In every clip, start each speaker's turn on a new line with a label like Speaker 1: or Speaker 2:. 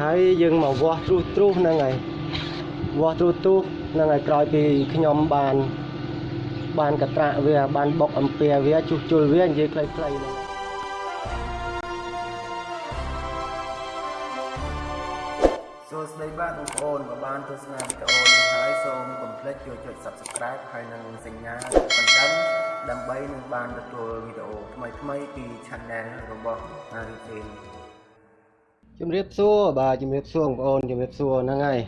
Speaker 1: ហើយយើងមកវាស់ត្រុសត្រុសហ្នឹងហើយវាស់ត្រុសត្រុសហ្នឹងហើយក្រោយពីខ្ញុំបានបានកត្រាក់វាបានបុកអំពែវាជួសជុលវានិយាយខ្លីៗហ្នឹង
Speaker 2: សួស្តីបាទបងប្អូនបើបានទស្សនាវីដេអូនេះហើយសូមកុំភ្លេចចូលចុច Subscribe ហើយនិងសញ្ញាបណ្ដឹងដើម្បីនឹងបានទទួលវីដេអូថ្មីៗពី Channel របស់ Haritin
Speaker 1: ជំរាបសួរបាទជំរាបសួរបងប្អូនជំរាបសួរហ្នឹងហើយ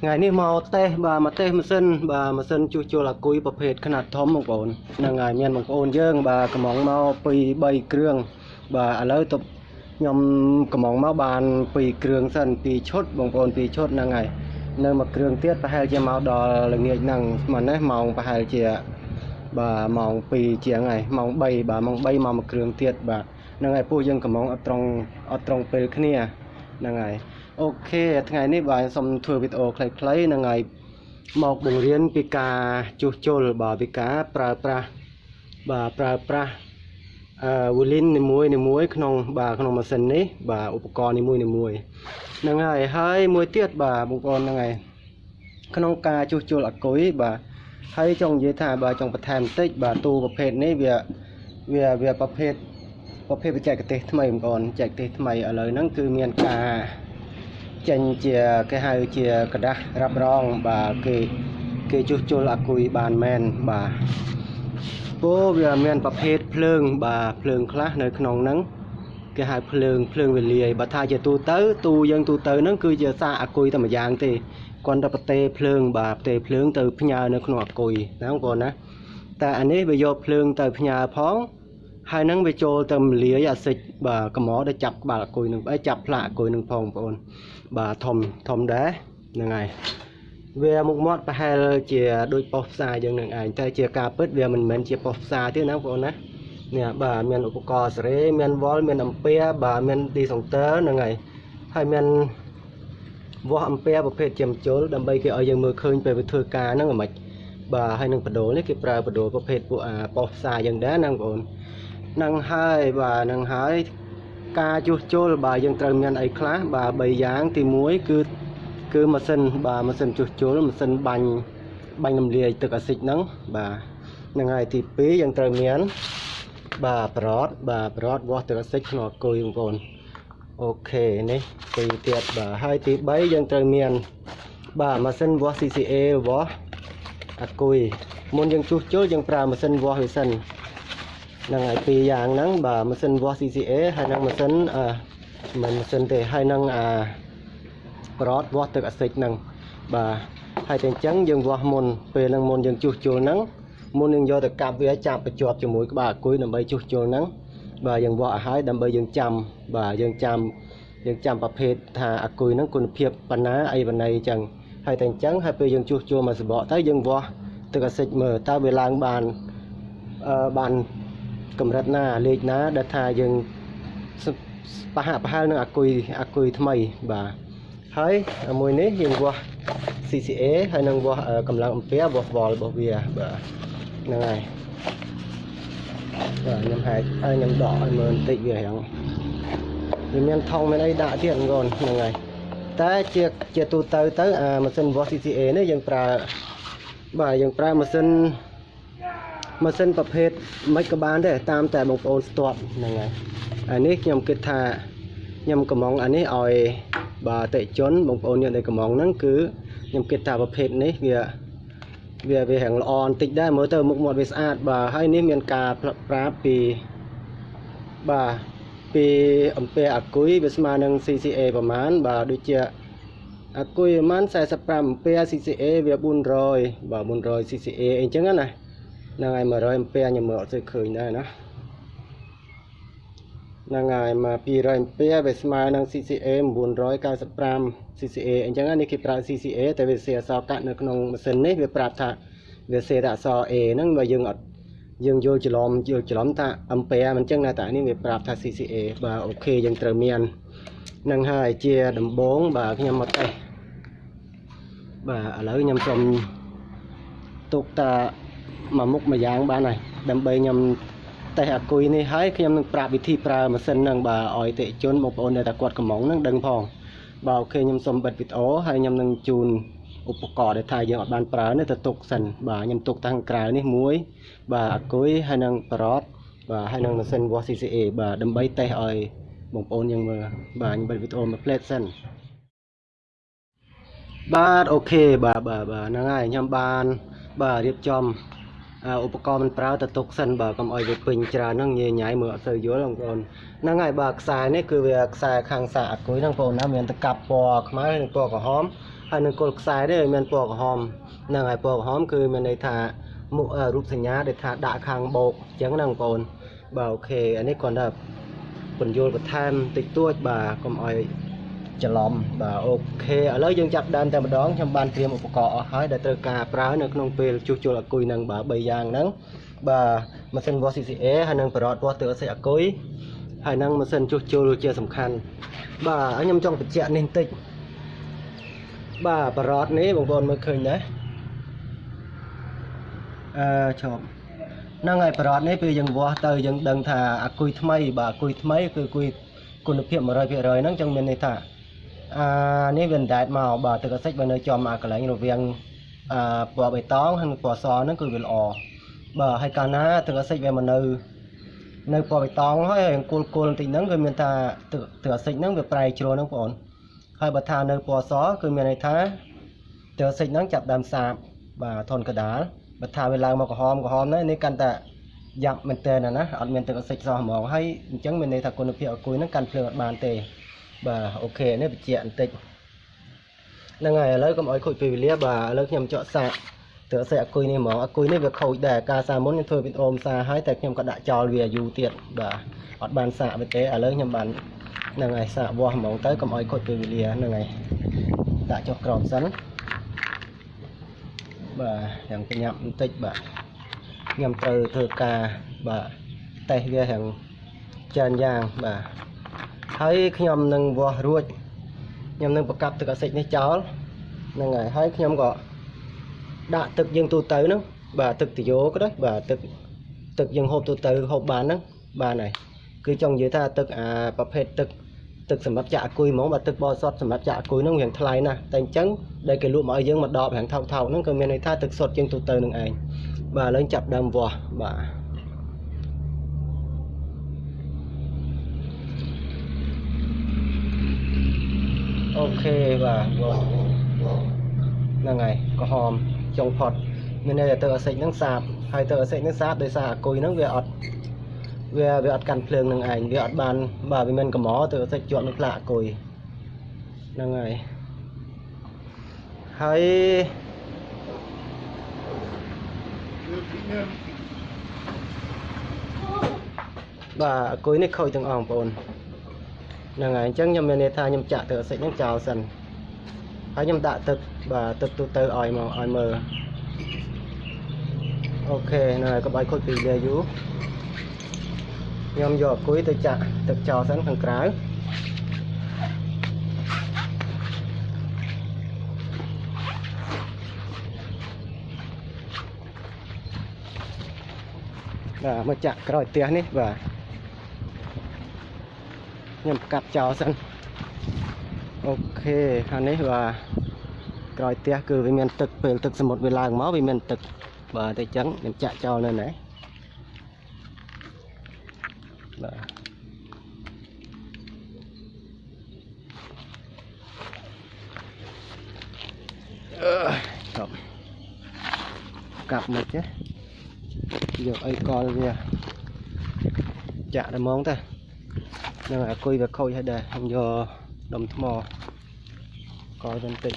Speaker 1: ថ្ងៃនេះមកតេស្តបាទមកតេស្តម៉ាស៊ីនបាទម៉ាស៊ីនជួសជុលអាគុយប្រភេទខ្នាតធំបងប្អូនហ្នឹងហើយមានបងប្អូនយើង បាទកំងមកពី3គ្រឿងបាទឥឡូវទៅខ្ញុំកំងមកបាន2គ្រឿងសិន2ឈុតបងប្អូន2ឈុតហ្នឹងហើយនៅមួយគ្រឿងទៀតប្រហែលជាមកដល់ល្ងាចហ្នឹងស្មើនេះម៉ោងប្រហែលជាបាទម៉ោង2ជាងហើយម៉ោង3បាទម៉ោង3មកមួយគ្រឿងទៀតបាទ ហ្នឹងហើយពួកយើងកំងអត់ត្រង់អត់ត្រង់ពេលគ្នាហ្នឹងហើយអូខេថ្ងៃនេះបាទខ្ញុំសូមធ្វើវីដេអូខ្លីៗហ្នឹងហើយមកបង្រៀនពីការជួសជុលបាទពីការប្រើប្រាស់បាទប្រើប្រាស់អឺវូលីននីមួយនីមួយក្នុងបាទក្នុងម៉ាស៊ីននេះបាទឧបករណ៍នីមួយនីមួយហ្នឹងហើយហើយមួយទៀតបាទបងប្អូនហ្នឹងហើយក្នុងការជួសជុលអាគុយបាទហើយចង់និយាយថាបាទចង់បន្ថែមបន្តិចបាទទូប្រភេទនេះវាវាវាប្រភេទ ប្រភេទបច្ចេកទេសថ្មីបងប្អូនបច្ចេកទេសថ្មីឥឡូវហ្នឹងគឺមានការចេញជាគេហៅជាกระดาษរ៉ាប់រងបាទគេគេជួសជុលអាគុយបានមែនបាទពោវាមានប្រភេទភ្លើងបាទភ្លើងខ្លះនៅក្នុងហ្នឹងគេហៅភ្លើងភ្លើងវេលាយបើថាជាទូទៅទូយើងទូទៅហ្នឹងគឺជាសាកអាគុយតែម្យ៉ាងទេគាត់តែប្រទេសភ្លើងបាទប្រទេសភ្លើងទៅផ្ញើនៅក្នុងអាគុយណាបងប្អូនណាតែអានេះវាយកភ្លើងទៅផ្ញើផង ហើយនឹងវាចូលទៅមលាយអាសិចបាទកំដដែលចាប់ក្បាលអាគុយនឹងអីចាប់ផ្លាកអាគុយនឹងផងបងប្អូនបាទធំធំដែរហ្នឹងហើយវាមុខមាត់ប្រហែលជាដូចប៉ុស្តិ៍ផ្សារយើងនឹងឯងតែជាការពិតវាមិនមែនជាប៉ុស្តិ៍ផ្សារទេណាបងប្អូនណានេះបាទមានឧបករណ៍សេរីមានវ៉លមានអំពែបាទមានឌីសង់ទ័រហ្នឹងហើយហើយមានវាស់អំពែប្រភេទជាមជុលដើម្បីគេឲ្យយើងមើលឃើញពេលវាធ្វើការហ្នឹងហ្មងបាទហើយនឹងបដូលនេះគេប្រើបដូលប្រភេទពួកអាប៉ុស្តិ៍ផ្សារយើងដែរណាបងប្អូន នឹងហើយបាទនឹងហើយការជួសជុលបាទយើងត្រូវមានអីខ្លះបាទ3យ៉ាងទី1គឺគឺម៉ាស៊ីនបាទម៉ាស៊ីនជួសជុលម៉ាស៊ីនបាញ់បាញ់រំលាយទឹកអាស៊ីតហ្នឹងបាទនឹងហើយទី2យើងត្រូវមានបាទប្រតបាទប្រតវាស់ទឹកអាស៊ីតក្នុងអគុយបងប្អូនអូខេនេះទីទៀតបាទហើយទី3យើងត្រូវមាន បាទម៉ាស៊ីនវាស់ CCA វាស់អាគុយមុនយើងជួសជុលយើងប្រើម៉ាស៊ីនវាស់វាសិនហ្នឹងហើយពីរយ៉ាងហ្នឹងបាទម៉ាស៊ីនវាស់ CCA ហើយនិងម៉ាស៊ីនអឺមិនម៉ាស៊ីនទេហើយនិងអាប្រតវាស់ទឹកអាស៊ីតហ្នឹងបាទហើយតែអញ្ចឹងយើងវាស់មុនពេលហ្នឹងមុនយើងជួសជុលហ្នឹងមុនយើងយកទៅកាប់វាចាប់បញ្ជាប់ជាមួយក្បាលអាគុយដើម្បីជួសជុលហ្នឹងបាទយើងវាស់ឲ្យហើយដើម្បីយើងចាំបាទយើងចាំយើងចាំប្រភេទថាអាគុយហ្នឹងគុណភាពប៉ុណ្ណាអីប៉ុណ្ណីអញ្ចឹងហើយតែអញ្ចឹងហើយពេលយើងជួសជុលមកសបកទៅយើងវាស់ទឹកអាស៊ីតមើលតើវាឡើងបានអឺបាន កម្រិតណាលេខណាដែលថាយើងប្រហាក់ប្រហែលនឹងអាគុយអាគុយថ្មីបាទហើយមួយនេះយើងវាស់ CCA ហើយនឹងវាស់កម្លាំងអំពែវាស់វ៉លរបស់វាបាទហ្នឹងហើយបាទខ្ញុំហែកហើយខ្ញុំដកឲ្យមើលបន្តិចវារៀងវាមានថងមានអីដាក់ទៀតបងប្អូនហ្នឹងហើយតែជាជាទូទៅទៅអាម៉ាស៊ីនវាស់ CCA នេះយើងប្រើបាទយើងប្រើម៉ាស៊ីន ម៉ាស៊ីនប្រភេទមិនក៏បានដែរតាមតែបងប្អូនស្ទាត់ហ្នឹងហើយអានេះខ្ញុំគិតថាខ្ញុំកំងអានេះឲ្យបាទអតិជនបងប្អូនអ្នកដែលកំងហ្នឹងគឺខ្ញុំគិតថាប្រភេទនេះវាវាវារៀងល្អបន្តិចដែរមើលទៅមុខមាត់វាស្អាតបាទហើយនេះមានការប្រាប់ពីបាទពីអំពែអាគុយវាស្មើនឹង CCA ប្រហែលបាទដូចជាអាគុយប្រហែល45អំពែ CCA វា400បាទ400 CCA អីចឹងណាហ្នឹងហើយ100អំពែខ្ញុំមើលអត់សូវឃើញដែរណាហ្នឹងហើយមក200អំពែវាស្មើនឹង CCA 995 CCA អញ្ចឹងនេះគេប្រើ CCA តែវាសេអក្សរកាត់នៅក្នុងម៉ាស៊ីននេះវាប្រាប់ថាវាសេតែអក្សរ A ហ្នឹងបើយើងអត់យើងយល់ច្រឡំយល់ច្រឡំថាអំពែមិនអញ្ចឹងណាតែនេះវាប្រាប់ថា CCA បាទអូខេយើងត្រូវមាននឹងហើយជាដំបងបាទខ្ញុំមកតេស្តបាទឥឡូវខ្ញុំសូមទុកតា មួយមុខមួយយ៉ាងបានហើយដើម្បីខ្ញុំតេស្តអាគុយនេះហើយខ្ញុំនឹងប្រាប់វិធីប្រើម៉ាស៊ីនហ្នឹងបាទឲ្យតិជនបងប្អូនដែលតែគាត់កំងហ្នឹងដឹងផងបាទអូខេខ្ញុំសូមបិទវីដេអូហើយខ្ញុំនឹងជូនឧបករណ៍ដែលថាយើងអត់បានប្រើនេះទៅទុកសិនបាទខ្ញុំទុកតាំងក្រៅនេះមួយ បាទអាគុយហើយនឹងប្រອດបាទហើយនឹងម៉ាស៊ីន wash CCA បាទដើម្បីតេស្តឲ្យបងប្អូនយើងមើលបាទខ្ញុំបិទវីដេអូមួយផ្លេតសិនបាទអូខេបាទបាទបាទហ្នឹងហើយខ្ញុំបានបាទរៀបចំអឺ ឧបករណ៍មិនប្រើទៅទុកសិនបាទកុំឲ្យវាពេញច្រើនហ្នឹងញ៉ៃញ៉ៃមើលអត់សូវយល់បងប្អូនហ្នឹងហើយបាទខ្សែនេះគឺវាខ្សែខាងសាកអាគុយហ្នឹងបងប្អូនណាមានតកាប់ពណ៌ខ្មៅហើយនិងពណ៌ក្រហមហើយនឹងគល់ខ្សែនេះមានពណ៌ក្រហមហ្នឹងហើយពណ៌ក្រហមគឺមានន័យថាមុខអឺរូបសញ្ញាដែលថាដាក់ខាងបោកអញ្ចឹងណាបងប្អូនបាទ OK អានេះគ្រាន់តែពន្យល់បន្ថែមតិចតួចបាទកុំឲ្យ ច្រឡំបាទ OK ឥឡូវយើងចាប់ដើមតែម្ដងខ្ញុំបានត្រៀមឧបករណ៍អស់ហើយដែលត្រូវការប្រើនៅក្នុងពេលជួសជុលអាគុយហ្នឹងបាទ3យ៉ាងហ្នឹងបាទម៉ាស៊ីន wash CCA ហើយនឹងប្រអត់ wash ទឹកអសិអាគុយហើយនឹងម៉ាស៊ីនជួសជុលជាសំខាន់បាទហើយខ្ញុំចង់បញ្ជាក់នេះបន្តិចបាទប្រដាប់នេះបងប្អូនមើលឃើញដែរអឺឈប់ហ្នឹងហើយប្រអត់នេះពេលយើងវាស់ទៅយើងដឹងថាអាគុយថ្មីបាទអាគុយថ្មីគឺគុយគុណភាព100%ហ្នឹងចឹងមានន័យថា អានេះវាអណ្ដែតមកបាទទឹកអាសិចបើនៅចំអាកន្លែងរវាងអាពណ៌បៃតងហើយនិងពណ៌សហ្នឹងគឺវាល្អបាទហើយកាលណាទឹកអាសិចវាមកនៅនៅពណ៌បៃតងហើយរៀងគល់គល់បន្តិចហ្នឹងគឺមានថាទឹកទឹកអាសិចហ្នឹងវាប្រែជ្រុលហ្នឹងបងប្អូនហើយបើថានៅពណ៌សគឺមានន័យថាទឹកអាសិចហ្នឹងចាប់ដើមសាបបាទធនកដាលបើថាវាឡើងមកក្រហមក្រហមហ្នឹងនេះកាន់តែយ៉ាប់មែនតើណាអត់មានទឹកអាសិចសោះហ្មងហើយអញ្ចឹងមានន័យថាគុណភាពអគុយហ្នឹងកាន់ភ្លើងអត់បានទេ បាទអូខេនេះបញ្ជាក់បន្តិចហ្នឹងហើយឥឡូវកុំឲ្យខូចពេលវេលាបាទឥឡូវខ្ញុំចកសាកទឹកអាសិចអគុយនេះហ្មងអគុយនេះវាខូចដែរការសាមុនខ្ញុំធ្វើវីដេអូផ្សាហើយតែខ្ញុំក៏ដាក់ចោលវាយូរទៀតបាទអត់បានសាកវាទេឥឡូវខ្ញុំបានហ្នឹងហើយសាកវាស់ហ្មងទៅកុំឲ្យខូចពេលវេលាហ្នឹងហើយដាក់ចុះក្រោមសិនបាទយ៉ាងប្រញាប់បន្តិចបាទខ្ញុំត្រូវធ្វើការបាទតេស្តវាយ៉ាងច្រើនយ៉ាងបាទ ហើយខ្ញុំនឹងវាស់រួចខ្ញុំនឹងប្រកាប់ទឹកអាសិចនេះចោលហ្នឹងហើយហើយខ្ញុំក៏ដាក់ទឹកយើងទូទៅហ្នឹងបាទទឹកទយោក៏ដោយបាទទឹកទឹកយើងហូបទូទៅហូបបានហ្នឹងបានហើយគឺចង់និយាយថាទឹកអាប្រភេទទឹកទឹកសម្រាប់ចាក់អាគុយហ្មងបាទទឹកបរិសុទ្ធសម្រាប់ចាក់អាគុយហ្នឹងវាថ្លៃណាស់តែអញ្ចឹងដែលគេលក់មកឲ្យយើងមកដបរាងថោកថោកហ្នឹងគឺមានន័យថាទឹកសុទ្ធជាងទូទៅនឹងឯងបាទឥឡូវចាប់ដើមវាស់បាទ អូខេបាទវាស់ហ្នឹងហើយក្រហមចុងផុតមានន័យថាទឹកអាសិចហ្នឹងសាបហើយទឹកអាសិចហ្នឹងសាបដោយសារអាគុយហ្នឹងវាអត់វាវាអត់កាន់ភ្លើងនឹងឯងវាអត់បានបាទវាមិនកម្រទឹកអាសិចជាប់នឹងផ្លាកអាគុយហ្នឹងហើយហើយបាទអាគុយនេះខូចទាំងអស់បងប្អូន ហ្នឹងហើយអញ្ចឹងខ្ញុំមានន័យថាខ្ញុំចាក់ទឹកអាសិចហ្នឹងចោលសិនហើយខ្ញុំដាក់ទឹកបាទទឹកទូទៅឲ្យមកឲ្យមើលអូខេហ្នឹងហើយកុំឲ្យខូចពីវាយូរខ្ញុំយកអាគុយទៅចាក់ទឹកចោលសិនខាងក្រៅបាទមកចាក់ក្រោយផ្ទះនេះបាទ ខ្ញុំកាត់ចោលសិនអូខេខាងនេះបាទក្រោយផ្ទះគឺវាមានទឹកពេលទឹកសមុទ្រវាឡើងមកវាមានទឹកបាទតែអញ្ចឹងខ្ញុំចាក់ចោលនៅណាបាទអឺចប់កាប់មកចេះយកអីកលវាចាក់តែហ្មងទៅ នឹងអាគុយវាខូចហើយដែរខ្ញុំយកដុំថ្មកលទៅបន្តិច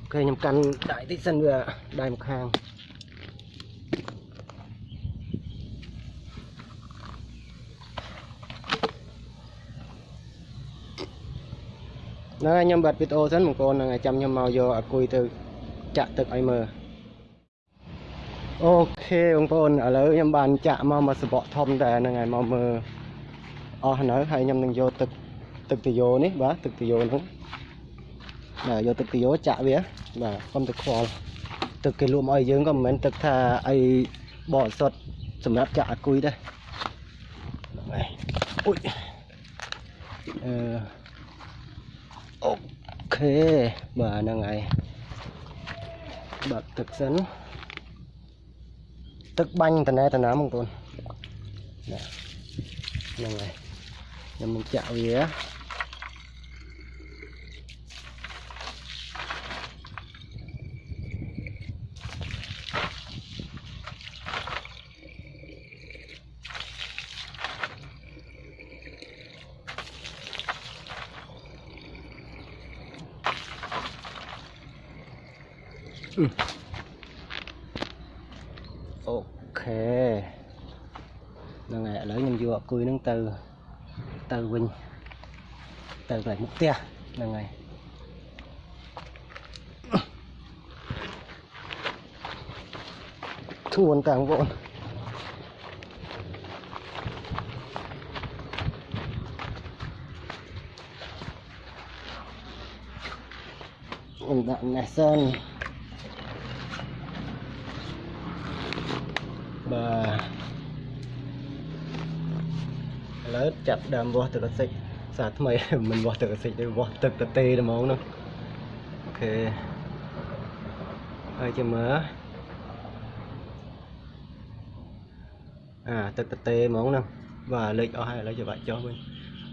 Speaker 1: អូខេខ្ញុំកាន់ដៃតិចសិនវាដៃម្ខាងហ្នឹងហើយខ្ញុំបាត់វីដេអូសិនបងប្អូនហ្នឹងហើយចាំខ្ញុំមកយកអាគុយទៅចាក់ទឹកឲ្យមើលអូខេបងប្អូនឥឡូវខ្ញុំបានចាក់មកមកសបកធំតែហ្នឹងហើយមកមើល អស់នៅហើយខ្ញុំនឹងយកទឹកទឹកទយោនេះបាទទឹកទយោហ្នឹងបាទយកទឹកទយោចាក់វាបាទកុំទឹកខ្វល់ទឹកគេលក់មកឲ្យយើងក៏មិនមែនទឹកថាអីបរិសុទ្ធសម្រាប់ចាក់អាគុយដែរហ្នឹងហើយអ៊ុយអឺអូខេបាទហ្នឹងហើយបាក់ទឹកសិនទឹកបាញ់តណែតណាបងប្អូនណាហ្នឹងហើយ ខ្ញុំនឹងចាក់វាអូខេហ្នឹងហើយ ឥឡូវខ្ញុំយកអគុយហ្នឹងទៅទៅវិ ញទៅកន្លែងមុខផ្ទះហ្នឹងហើយធួនតាំងបងខ្ញុំដាក់នេះសិនបាទឥឡូវចាប់ដើមវាស់ទឹកកសិចសាថ្មីមិនវាស់ទឹកកសិចទេវាស់ទឹកតទេតែហ្មងហ្នឹងអូខេហើយចាំមើលអាទឹកតទេហ្មងហ្នឹងបាទលេខអស់ហើយឥឡូវចាំបាច់ចុះវិញ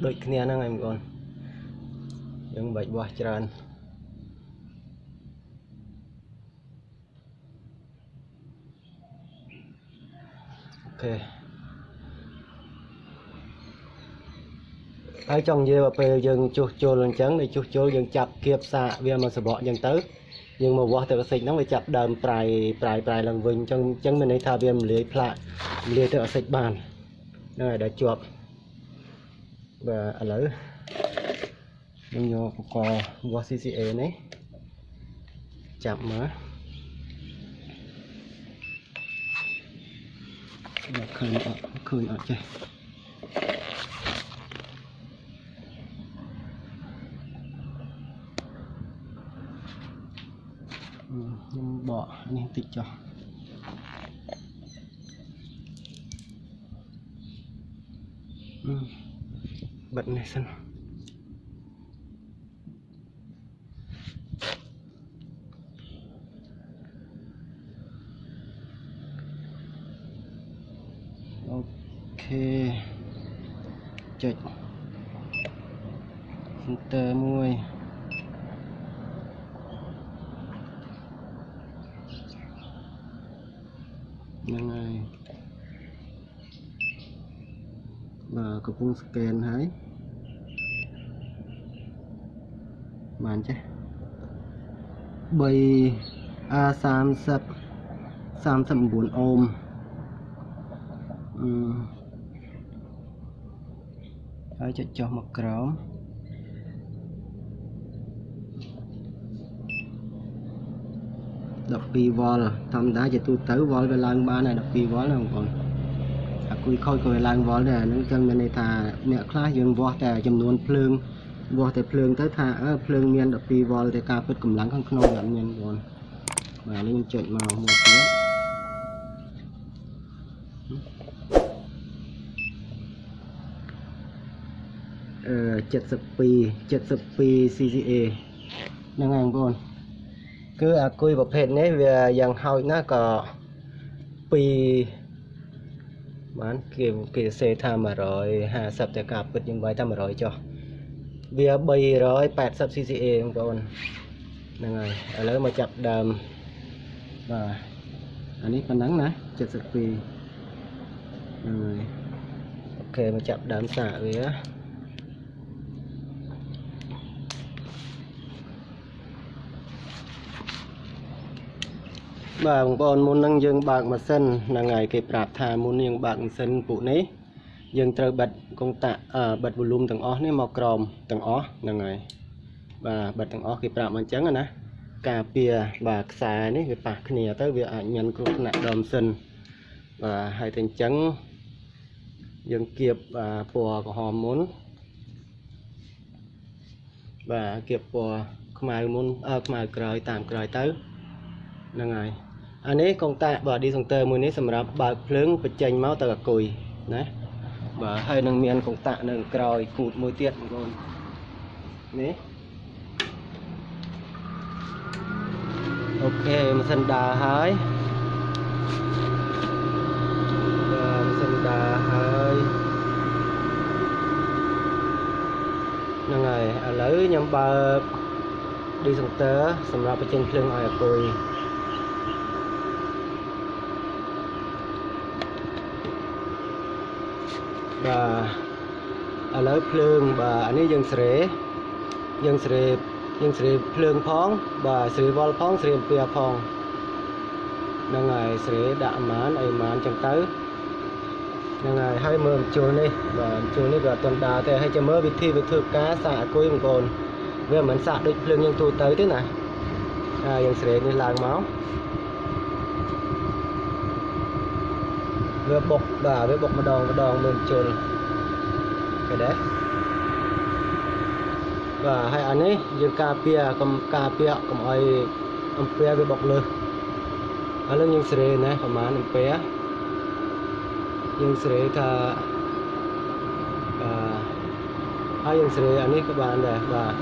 Speaker 1: ដូចគ្នាហ្នឹងហើយបងប្អូនយើងបាច់វាស់ច្រើនអូខេ ហើយចង់និយាយว่าពេលយើងជួសជុលអញ្ចឹងដែលជួសជុលយើងចាប់គៀបសាកវាមកសបកអញ្ចឹងទៅយើងមកវាស់ទឹកអាស៊ីតហ្នឹងវាចាប់ដើមប្រៃប្រៃប្រៃឡើងវិញអញ្ចឹងអញ្ចឹងមានន័យថាវារំលាយផ្លាករំលាយទឹកអាស៊ីតបានហ្នឹងហើយដែលជាប់បាទឥឡូវខ្ញុំយកឧបករណ៍វាស់ CCA នេះចាប់មកមកឃើញអត់ឃើញអត់ចេះ ខ្ញុំបកនេះតិចចុះអឺបិទនេះសិនអូខេចុច filter មួយហ្នឹងហើយបាទ កំពុងស្កេនហើយបានចេះ 3 A30 39អូមអឺហើយចុចចុះមកក្រោម12វ៉ុលធម្មតាជាទូទៅវ៉ុលវាឡើងបានហើយ12វ៉ុលណាបងប្អូនអា គុយខូចក៏វាឡើងវ៉ុលដែរអាហ្នឹងចឹងមានន័យថាអ្នកខ្លះយើងវាស់តែចំនួនភ្លើងវាស់តែភ្លើងទៅថាអើភ្លើងមាន12វ៉ុលតែការពិតកម្លាំងខាងក្នុងវាអត់មានបងប្អូនបាទនេះខ្ញុំចុចមកមួយទៀតអឺ72 72 CCA ហ្នឹងហើយបងប្អូនគឺអាគុយប្រភេទនេះវាយ៉ាងហោចណាស់ក៏ពី បានគេគេសេថា150តែការពិតយើងវាយតែ100ចុះវា 380 CCA បងប្អូនហ្នឹងហើយឥឡូវមកចាប់ដើមបាទអានេះប៉ុណ្ណឹងណា72ហ្នឹងហើយអូខេមកចាប់ដើមសាកវា បាទបងប្អូនមុនហ្នឹងយើងបើកម៉ាស៊ីនហ្នឹងហើយគេប្រាប់ថាមុនយើងបើកម៉ាស៊ីនពួកនេះយើងត្រូវបិទកុងតាក់អឺបិទវ៉ូលុំទាំងអស់នេះមកក្រោមទាំងអស់ហ្នឹងហើយបាទបិទទាំងអស់គេប្រាប់មកអញ្ចឹងណាការពារបាទខ្សែនេះវាប៉ះគ្នាទៅវាអាចមានគ្រោះថ្នាក់ដល់ម៉ាស៊ីនបាទហើយតែអញ្ចឹងយើងគៀបបាទពណ៌ក្រហមមុនបាទគៀបពណ៌ខ្មៅមុនអឺខ្មៅក្រោយតាមក្រោយទៅហ្នឹងហើយ អានេះកុងតាក់បាទ discounter មួយនេះសម្រាប់បើកភ្លើងបញ្ចេញមកទៅអាគុយណាបាទហើយនឹងមានកុងតាក់នៅក្រោយគូតមួយទៀតបងប្អូននេះអូខេម៉ាស៊ីនដើរហើយបាទម៉ាស៊ីនដើរហើយហ្នឹងហើយឥឡូវខ្ញុំបើក Decentor សម្រាប់បញ្ចេញភ្លើងឲ្យអាគុយ បាទឥឡូវភ្លើងបាទអានេះយើងស្រេយើងស្រេយើងស្រេភ្លើងផង បាទស្រេវល់ផងស្រេអំពែផងហ្នឹងហើយស្រេដាក់អាម៉ានអីអាម៉ានចឹងទៅហ្នឹងហើយហើយមើលបញ្ចូលនេះបាទបញ្ចូលនេះក៏អត់ទាន់ដើរទេហើយចាំមើលវិធីវាធ្វើការសាកអាគុយបងប្អូនវាមិនមែនសាកដូចភ្លើងយើងទូទៅទេណាហើយយើងស្រេនេះឡើងមក វាបុកបាទវាបុកម្ដងម្ដងមើលបញ្ចូលឃើញដែរបាទហើយអានេះយើងការពារកុំការពារកុំឲ្យអំពែវាបុកលើសឥឡូវយើងស្រេណាប្រហែលអំពែយើងស្រេថាបាទហើយយើងស្រេអានេះក៏បានដែរបាទ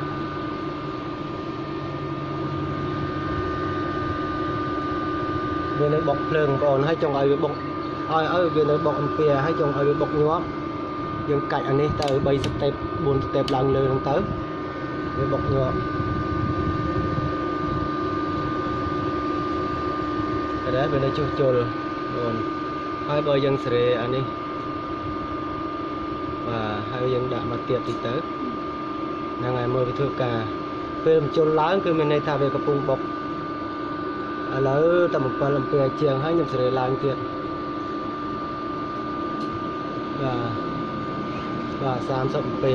Speaker 1: វានៅបុកភ្លើងបងប្អូនហើយចង់ឲ្យវាបុក ឲ្យឲ្យវានៅបុកអំពែហើយចង់ឲ្យវាបុកញាប់យើងកាច់អានេះទៅ3ស្តេប4ស្តេបឡើងលើហ្នឹងទៅវាបុកញាប់តែដែរវានៅចុះជុលបងហើយបើយើងស្រេអានេះបាទហើយយើងដាក់មកទៀតតិចទៅហ្នឹងហើយមើលវាធ្វើការពេលបញ្ជុលឡើងគឺមានន័យថាវាកំពុងបុកឥឡូវតែ7អំពែជាងហើយខ្ញុំស្រេឡើងទៀតបាទ បាទ30អំពែ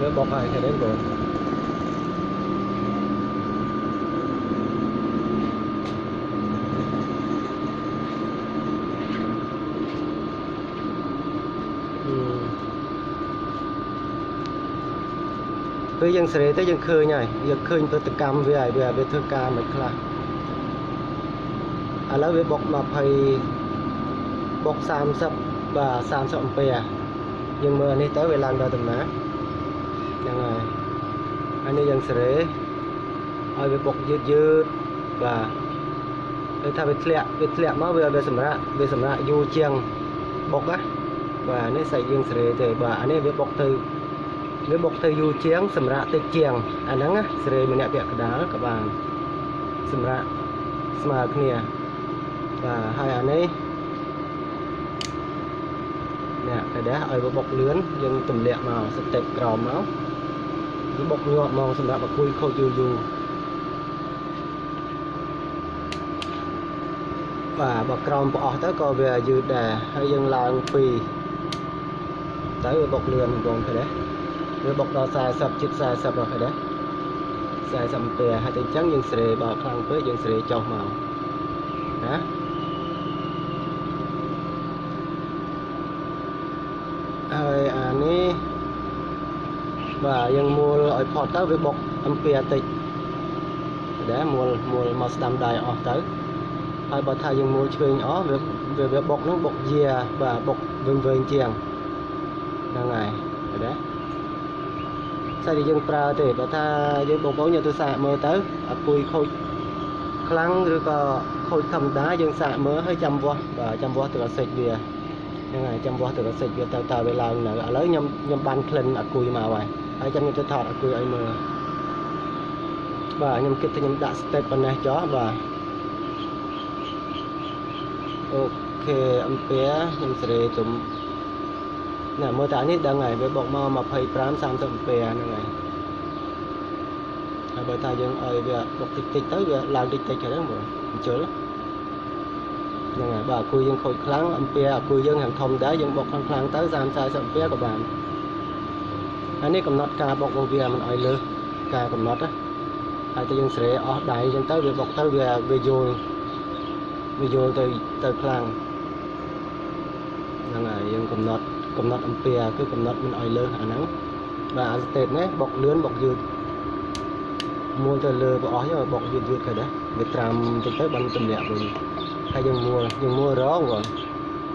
Speaker 1: វាបុកហើយឃើញទេបងអឺពេលយើងស្រេទៅយើងឃើញហើយយើងឃើញប្រតិកម្មវាហើយវាវាធ្វើការមិនខ្លះឥឡូវវាបុក20បុក30បាទ30អំពែ យើងមើលនេះទៅវាឡើងដល់ដំណាហ្នឹងហើយហើយនេះយើងស្រេឲ្យវាបុកយឺតយឺតបាទគឺថាវាធ្លាក់វាធ្លាក់មកវាវាសម្រាប់វាសម្រាប់យូរជាងបុកណាបាទនេះសាច់យើងស្រេទេបាទអានេះវាបុកទៅវាបុកទៅយូរជាង សម្រាប់តិចជាងអាហ្នឹងណាស្រេម្នាក់ពាក់កណ្ដាលក៏បានសម្រាប់ស្មើគ្នាបាទហើយអានេះ នេះតែដែរឲ្យវាបុកលឿនយើងទម្លាក់មកស្ទេពក្រោមមកវាបុកញាប់មកសម្រាប់ឲ្យគួយខូចយូរយូរបាទបើក្រោមប្រអស់ទៅក៏វាយឺតដែរហើយយើងឡើងពីទៅវាបុកលឿនបងឃើញទេវាបុកដល់40ជិត40ហើយឃើញទេ40អំពែហើយតែអញ្ចឹងយើងស្រេបើខ្លាំងពេកយើងស្រេចុះមកណាហើយអា នេះបាទយើងមួលឲ្យផុតទៅវាបុកអំពែតិចដែរមួលមួលមកស្ដាំដៃអស់ទៅហើយបើថាយើងមួលឆ្វេងអស់វាវាវាបុកហ្នឹងបុកយាបាទបុកវិញវែងជាងហ្នឹងហើយឃើញដែរសាច់ដែលយើងប្រើទេបើថាយើងបងប្អូនយកទៅសាកមើលទៅអាពុយខូចខ្លាំងឬក៏ខូចធម្មតាយើងសាកមើលហើយចាំវាស់បាទចាំវាស់ទៅអាសិចវា ហ្នឹងហើយចាំវាស់ទៅអាសិចវាទៅតើវាឡើងនៅឥឡូវខ្ញុំខ្ញុំបានក្លិនអាគុយមកហើយហើយចាំខ្ញុំទៅថតអាគុយឲ្យមើលបាទខ្ញុំគិតថាខ្ញុំដាក់ step ប៉ុណ្ណេះចុះបាទអូខេអំពែខ្ញុំសេរីទុំណែមើលតានេះដឹងហើយវាបុកមក25 30អំពែហ្នឹងហើយហើយបើថាយើងឲ្យវាបុកតិចតិចទៅវាឡើងតិចតិចហ្នឹងបងអញ្ជុល ហ្នឹងហើយបើអគុយយើងខូចខ្លាំងអំពែអគុយយើងហាងធំដែរយើងបុកខ្លាំងខ្លាំងទៅ30 40អំពែក៏បានហើយនេះកំណត់ការបុករបស់វាមិនឲ្យលើសការកំណត់ណាហើយតែយើងស្រេអស់ដៃអញ្ចឹងទៅវាបុកទៅវាវាយល់វាយល់ទៅទៅខ្លាំងហ្នឹងហើយយើងកំណត់កំណត់អំពែគឺកំណត់មិនឲ្យលើសអាហ្នឹងបាទអាស្តេតនេះបុកលឿនបុកយឺតមួលទៅលើប្រអស់យកបុកយឺតយឺតទៅដែរវាត្រាំទៅទៅបានទម្លាក់វិញ ហើយយើងមួលយើងមួលរងបង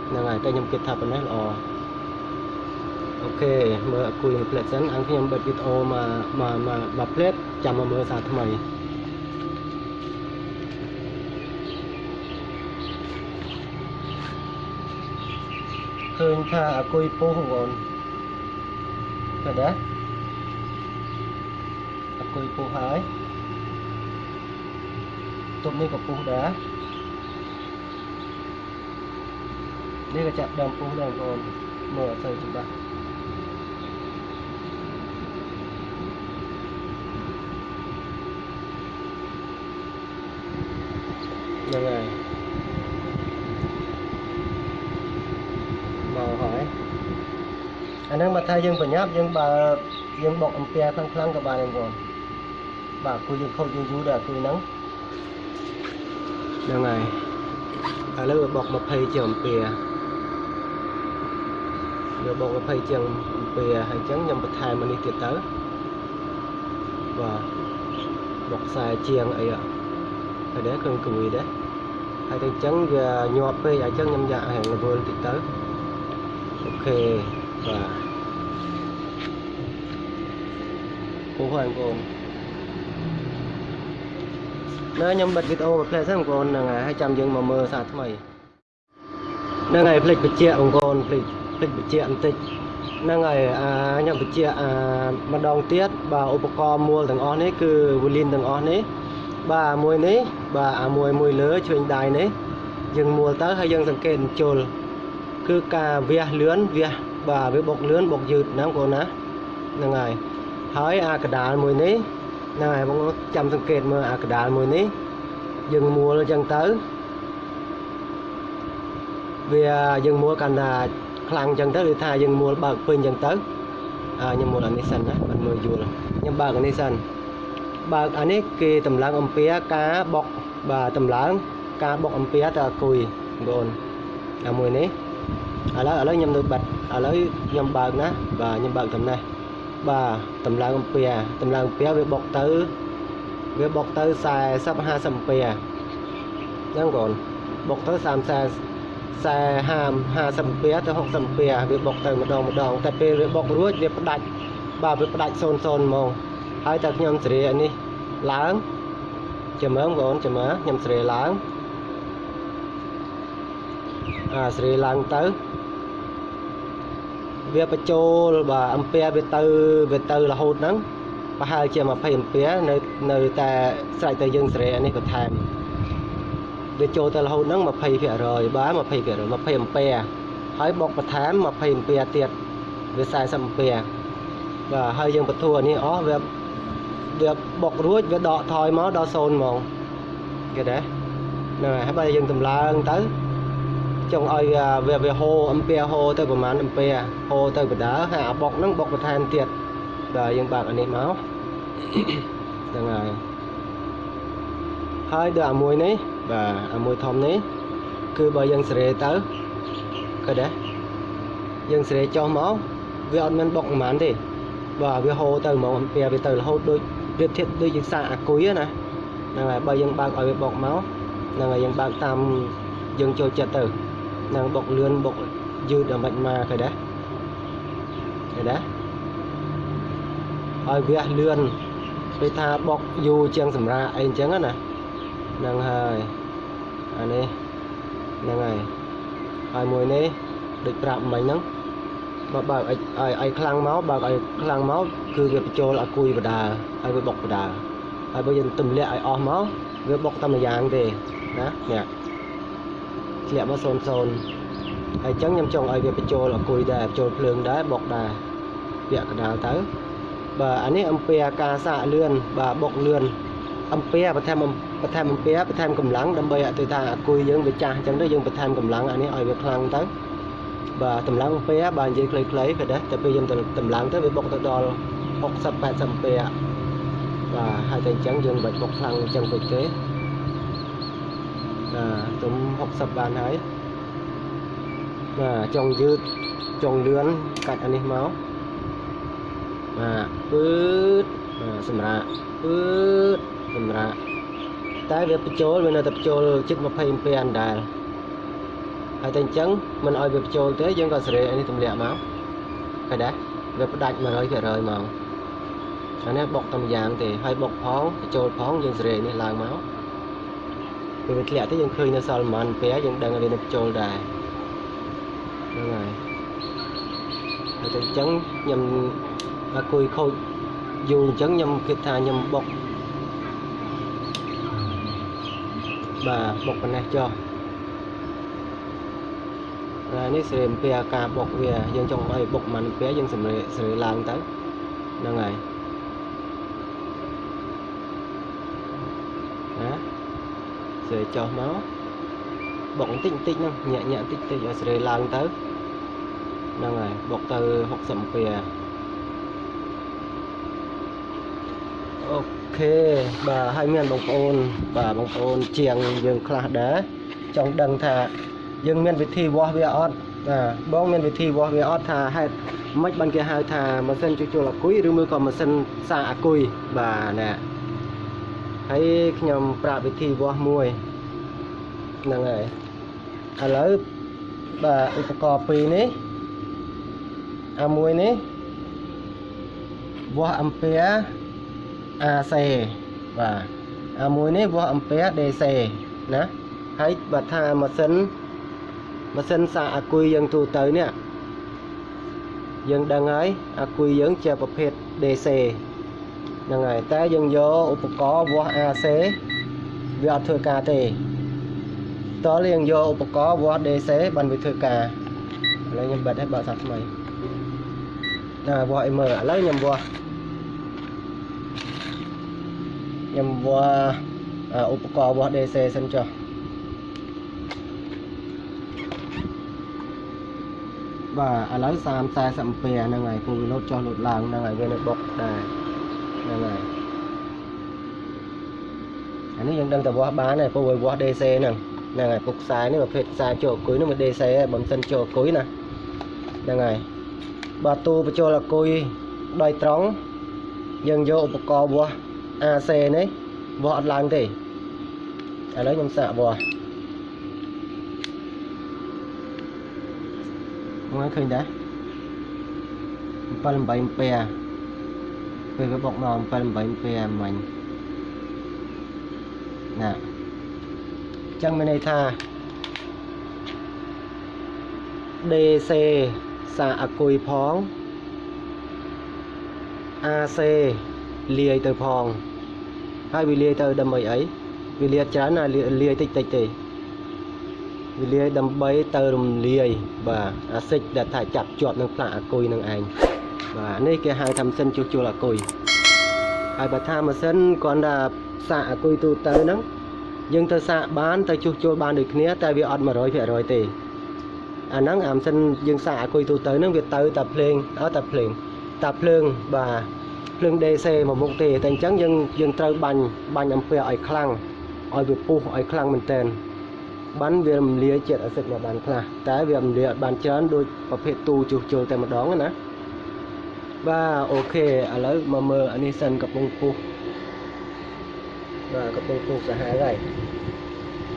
Speaker 1: ហ្នឹងហើយតែខ្ញុំគិតថាប៉ុណ្ណេះល្អអូខេមើលគួយមួយផ្លែតសិនអង្គខ្ញុំបិទវីដេអូមកមកមកផ្លែតចាំមកមើលសារថ្មីឃើញថាអគុយពុះបងឃើញដែរអគុយពុះហើយទុំនេះក៏ពុះដែរ នេះក៏ចាប់ដើមពុះដែរបងប្អូនមើលអត់ទៅច្បាស់ហ្នឹងហើយមកហើយអាហ្នឹងបើថាយើងប្រញាប់យើងបើយើងបុកអំពែខ្លាំងខ្លាំងៗក៏បានដែរបងប្អូនបាទគួយយើងខូចយើងយូរដែរគួយហ្នឹងហ្នឹងហើយឥឡូវបុក20ជាងអំពែ យកបុក20ជាងអំពែហើយអញ្ចឹងខ្ញុំបន្ថែមមកនេះទៀតទៅបាទបុកខ្សែជាងអីអ่ะហើយដែរគ្រឿងគួយដែរហើយតែអញ្ចឹងវាញាប់ពេកអញ្ចឹងខ្ញុំយកឲ្យរវល់តិចទៅអូខេបាទពុះហើយបងប្អូននៅខ្ញុំបិទវីដេអូមួយផ្លែសិនបងប្អូនហ្នឹងហើយហើយចាំយើងមកមើលសារថ្មីហ្នឹងហើយផ្លេចបញ្ជាក់បងប្អូនផ្លេច ផ្លេចបញ្ជាក់បន្តិចហ្នឹងហើយអាខ្ញុំបញ្ជាក់អាម្ដងទៀតបាទឧបករណ៍មួលទាំងអស់នេះគឺវូលីនទាំងអស់នេះបាទមួយនេះបាទអាមួយមួយលើឆ្វេងដៃនេះយើងមួលទៅហើយយើងសង្កេតជុលគឺការវះលឿនវះបាទវាបុកលឿនបុកយឺតហ្នឹងបងប្អូនណាហ្នឹងហើយហើយអាកដាលមួយនេះហ្នឹងហើយបងប្អូនចាំសង្កេតមើលអាកដាលមួយនេះយើងមួលអញ្ចឹងទៅវាយើងមួលកាន់តែ ខ្លាំងអញ្ចឹងទៅគឺថាយើងមួលបើកពេញអញ្ចឹងទៅអាខ្ញុំមួលអានេះសិនណាមិនមើលយល់ខ្ញុំបើកអានេះសិនបើកអានេះគេតម្លើងអំពែការបុកបាទតម្លើងការបុកអំពែទៅអាគុយបងប្អូនអាមួយនេះឥឡូវឥឡូវខ្ញុំនៅបាត់ឥឡូវខ្ញុំបើកណាបាទខ្ញុំបើកតំណេះបាទតម្លើងអំពែតម្លើងអំពែវាបុកទៅវាបុកទៅ40 50អំពែហ្នឹងបងប្អូនបុកទៅ30 40 50អំពែទៅ60អំពែវាបុកទៅម្ដងម្ដងតែពេលវាបុករួចវាផ្ដាច់បាទវាផ្ដាច់0 0ហ្មងហើយតែខ្ញុំសេរីអានេះឡើងចាំមើលបងប្អូនចាំមើលខ្ញុំសេរីឡើងអាសេរីឡើងទៅវាបញ្ចូលបាទអំពែវាទៅវាទៅរហូតហ្នឹងប្រហែលជា20អំពែនៅនៅតែស្រេចតែយើងសេរីអានេះបន្ថែម វាចូលទៅរហូតហ្នឹង20%បាទ20% 20អំពែហើយបុកបន្ថែម20អំពែទៀតវា40អំពែបាទហើយយើងបន្ទួអានេះអស់វាវាបុករួចវាដកថយមកដល់0ហ្មងគេដែរហ្នឹងហើយហើយបើយើងតម្លើងទៅចង់ឲ្យវាវាហូរអំពែហូរទៅប្រហែលអំពែហូរទៅបដាហើយអាបុកហ្នឹងបុកបន្ថែមទៀតបាទយើងបើកអានេះមកហ្នឹងហើយហើយដល់អាមួយនេះ បាទអាមួយធំនេះគឺបើយើងសេរីទៅឃើញដែរយើងសេរីចុះមកវាអត់មានបុកប្រហែលទេបាទវាហូរទៅហ្មងអំពែវាទៅរហូតដូចប្រៀបធៀបដូចយើងសាកអាគុយណាហ្នឹងហើយបើយើងបើកឲ្យវាបុកមកហ្នឹងហើយយើងបើកតាមយើងចូលចិត្តទៅហ្នឹងបុកលឿនបុកយឺតដល់មិនមកឃើញដែរឃើញដែរឲ្យវាលឿនពេលថាបុកយូរជាងសម្រាប់អីអញ្ចឹងណាហ្នឹងហើយអានេះហ្នឹងហើយហើយមួយនេះដូចប្រាប់មិញហ្នឹងបើបើកឲ្យឲ្យឲ្យខ្លាំងមកបើកឲ្យខ្លាំងមកគឺវាបញ្ចូលឲ្យគួយបដាហើយវាបុកបដាហើយបើយើងទម្លាក់ឲ្យអស់មកវាបុកតែម្យ៉ាងទេណានេះធ្លាក់មក0 0ហើយអញ្ចឹងខ្ញុំចង់ឲ្យវាបញ្ចូលឲ្យគួយដែរបញ្ចូលភ្លើងដែរបុកដែរពាក់កដាលទៅបាទអានេះអំពែការសាកលឿនបាទបុកលឿន អំពែបន្ថែមបន្ថែមអំពែបន្ថែមកម្លាំងដើម្បីឲ្យទៅថាអាគុយយើងវាចាស់អញ្ចឹងទៅយើងបន្ថែមកម្លាំងអានេះឲ្យវាខ្លាំងទៅបាទតម្លើងអំពែបាទនិយាយខ្លីៗក៏ដែរតែពេលយើងតម្លើងទៅវាបុកទៅដល់60 80អំពែបាទហើយតែអញ្ចឹងយើងមិនបាច់បុកខ្លាំងអញ្ចឹងពេកទេបាទទុំ60បានហើយបាទចង់យឺតចង់លឿនកាច់អានេះមកបាទពឺតបាទសម្រាប់ពឺត សម្រាប់តែវាបញ្ចូលវានៅតែបញ្ចូលជិត20អំពែអណ្ដាលហើយតែអញ្ចឹងមិនឲ្យវាបញ្ចូលទេយើងក៏សេរីអានេះទម្លាក់មកឃើញដែរវាផ្ដាច់100%ហ្មងអានេះបុកតែម្យ៉ាងទេហើយបុកផងបញ្ចូលផងយើងសេរីនេះឡើងមកពេលវាធ្លាក់ទៅយើងឃើញនៅសល់ប្រហែលអំពែយើងដឹងថាវានឹងបញ្ចូលដែរហ្នឹងហើយហើយទៅអញ្ចឹងខ្ញុំអាគុយខូចយូរអញ្ចឹងខ្ញុំគិតថាខ្ញុំបុក បាទបុកប៉ុណ្ណេះចុះហើយនេះសេរីអំពីអាការបុកវាយើងចង់ឲ្យបុកមិនអំពីយើងសម្រេសេរីឡើងទៅហ្នឹងហើយណាសេរីចុះមកបុកបន្តិចបន្តិចហ្នឹងញាក់ញាក់បន្តិចបន្តិចឲ្យសេរីឡើងទៅហ្នឹងហើយបុកទៅ60អំពីអូ ខេបាទហើយមានបងប្អូនបាទបងប្អូនជាងយើងខ្លះដែរចង់ដឹងថាយើងមានវិធីវាស់វាអត់បាទបងមានវិធីវាស់វាអត់ថាហេតុម៉េចបានគេហៅថាម៉ាស៊ីនជួសជុលអាគុយឬមួយក៏ម៉ាស៊ីនសាអាគុយបាទណាហើយខ្ញុំប្រាប់វិធីវាស់មួយហ្នឹងហើយឥឡូវបាទឧបករណ៍ពីរនេះអាមួយនេះវាស់អំពែ AC បាទអាមួយនេះវាស់អំពែ DC ណាហើយបើថាម៉ាស៊ីនម៉ាស៊ីនសាកអាគុយយើងទូទៅនេះយើងដឹងហើយអាគុយយើងជាប្រភេទ DC ហ្នឹងហើយតែយើងយកឧបករណ៍វាស់ AC វាអត់ធ្វើការទេតើយើងយកឧបករណ៍វាស់ DC បានវាធ្វើការឥឡូវខ្ញុំបិទឲ្យបើកសាថ្មីណាវាស់អីមើលឥឡូវខ្ញុំវាស់ ខ្ញុំវាស់ឧបករណ៍វាស់ DC សិនចុះបាទឥឡូវ30 40អំពែហ្នឹងហើយពូវាលោតចុះលោតឡើងហ្នឹងហើយវានៅបុកដែរហ្នឹងហើយអានេះយើងដឹងតែវាស់បានហើយពូវាវាស់ DC ហ្នឹងហ្នឹងហើយពុកខ្សែនេះប្រភេទខ្សែចូលអគុយនោះវា DC ហើយបើមិនសិនចូលអគុយណាហ្នឹងហើយបើទូបញ្ចូលអគុយដោយត្រង់យើងយកឧបករណ៍វាស់ AC នេះវាស់អត់ឡើងទេឥឡូវខ្ញុំសាកវាស់មកឃើញដែរ7 8អំពែពេលវាបុកមក7 8អំពែមិញណាអញ្ចឹងមានន័យថា DC សាអគុយផង AC លាយទៅផង ហើយវាលាយទៅដើម្បីអីវាលាយច្រើនណាលាយតិចតិចទេវាលាយដើម្បីទៅរំលាយបាទអាសិចដែលថាចាប់ជាប់នឹងផ្លាកអាគុយនឹងឯងបាទនេះគេហៅថាម៉ាស៊ីនជួសជុលអាគុយហើយបើថាម៉ាស៊ីនគ្រាន់តែសាកអាគុយទូទៅហ្នឹងយើងទៅសាកបានទៅជួសជុលបានដូចគ្នាតែវាអត់100%ទេអាហ្នឹងអាម៉ាស៊ីនយើងសាកអាគុយទូទៅហ្នឹងវាទៅតែភ្លេងអត់តែភ្លេងតែភ្លើងបាទ ភ្លើង DC មកមុខទេតែអញ្ចឹងយើងយើងត្រូវបាញ់បាញ់អំពែឲ្យខ្លាំងឲ្យវាពុះឲ្យខ្លាំងមែនតើបានវារំលាយជាតិអាស៊ីតមកបានខ្លះតែវារំលាយអត់បានច្រើនដូចប្រភេទទូជួសជុលតែម្ដងណាបាទអូខេឥឡូវមកមើលអានេះសិនកំពុងពុះបាទកំពុងពុះសាហាវហើយ